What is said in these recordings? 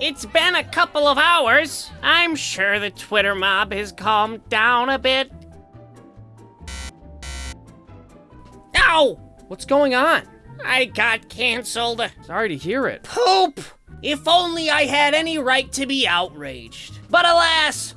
It's been a couple of hours. I'm sure the Twitter mob has calmed down a bit. Ow! What's going on? I got canceled. Sorry to hear it. Poop! If only I had any right to be outraged. But alas,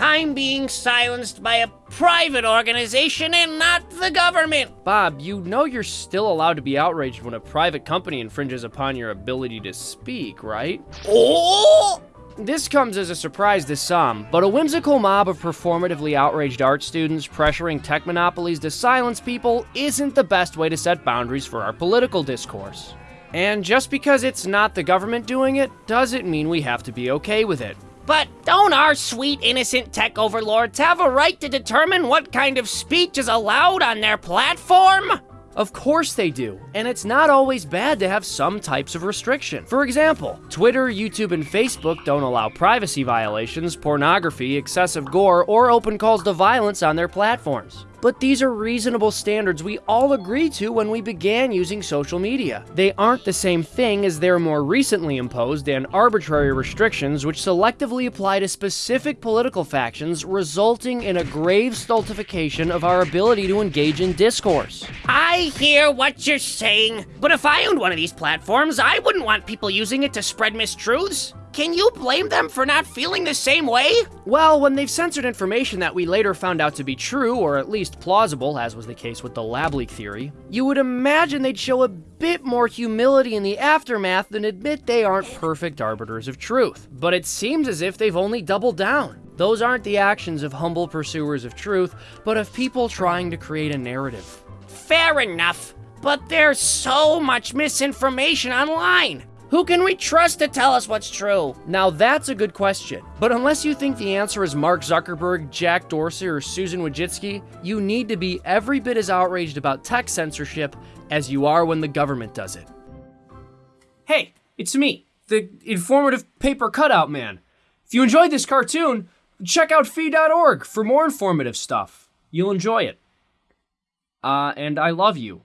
I'm being silenced by a private organization and not the government. Bob, you know you're still allowed to be outraged when a private company infringes upon your ability to speak, right? Oh! This comes as a surprise to some, but a whimsical mob of performatively outraged art students pressuring tech monopolies to silence people isn't the best way to set boundaries for our political discourse. And just because it's not the government doing it, doesn't mean we have to be okay with it. But don't our sweet innocent tech overlords have a right to determine what kind of speech is allowed on their platform? Of course they do, and it's not always bad to have some types of restriction. For example, Twitter, YouTube, and Facebook don't allow privacy violations, pornography, excessive gore, or open calls to violence on their platforms. But these are reasonable standards we all agreed to when we began using social media. They aren't the same thing as their more recently imposed and arbitrary restrictions which selectively apply to specific political factions, resulting in a grave stultification of our ability to engage in discourse. I hear what you're saying, but if I owned one of these platforms, I wouldn't want people using it to spread mistruths. Can you blame them for not feeling the same way? Well, when they've censored information that we later found out to be true, or at least plausible, as was the case with the lab leak theory, you would imagine they'd show a bit more humility in the aftermath than admit they aren't perfect arbiters of truth. But it seems as if they've only doubled down. Those aren't the actions of humble pursuers of truth, but of people trying to create a narrative. Fair enough, but there's so much misinformation online. Who can we trust to tell us what's true? Now that's a good question. But unless you think the answer is Mark Zuckerberg, Jack Dorsey, or Susan Wojcicki, you need to be every bit as outraged about tech censorship as you are when the government does it. Hey, it's me, the informative paper cutout man. If you enjoyed this cartoon, check out fee.org for more informative stuff. You'll enjoy it. Uh, and I love you.